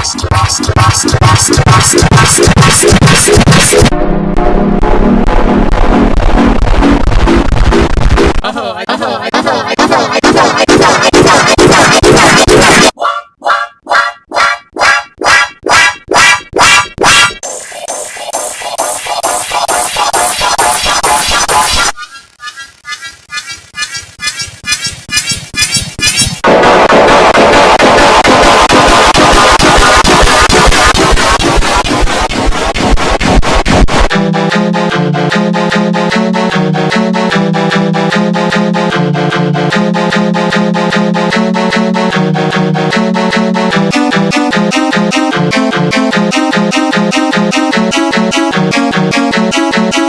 Oh, I oh, I,